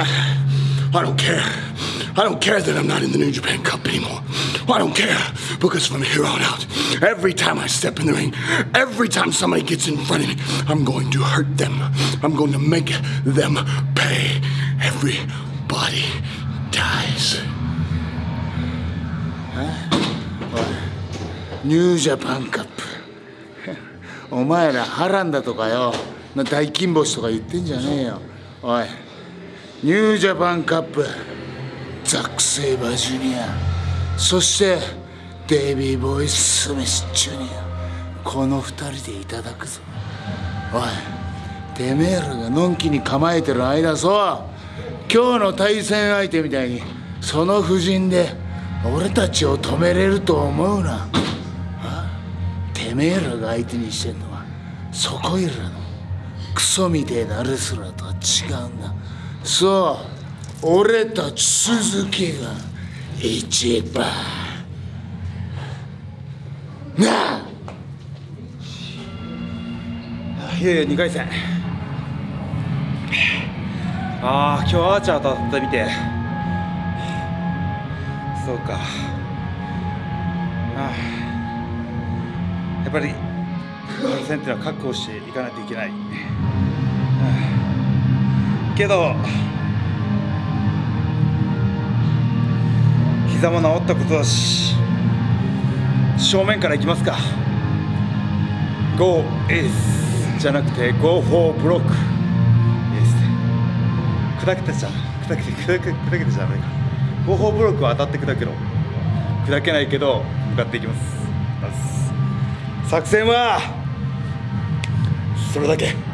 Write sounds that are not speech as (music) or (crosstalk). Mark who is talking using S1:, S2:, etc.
S1: I (sighs) don't care. I don't care that I'm not in the New Japan Cup anymore. I don't care because from here on out, every time I step in the ring, every time somebody gets in front of me, I'm going to hurt them. I'm going to make them pay. Everybody dies.
S2: ニュージャパンカップお前ら波乱だとかよ大金星とか言ってんじゃねえよおい (laughs) ニュージャパンカップザック・セイバージュニアそしてデイビー・ボイ・ススミス・ジュニア。この二人でいただくぞ。おいてめえらがのんきに構えてる間そう今日の対戦相手みたいにその布陣で俺たちを止めれると思うな。てめえらが相手にしてんのはそこいらのクソみてえなレスラーとは違うんだ。そう俺たち鈴木が一番。なあ。
S3: いやいや2回戦。ああ今日アーチャーと当たってみて。そうか。ああ。やっぱり対戦っていうのは確保していかないといけない、けど膝も治ったことだし正面からいきますか。Go is じゃなくて Go for block 砕けてちゃ砕けて砕け砕けてちゃダメか。Go for block は当たって砕けろ。砕けないけど向かっていきます。作戦はそれだけ。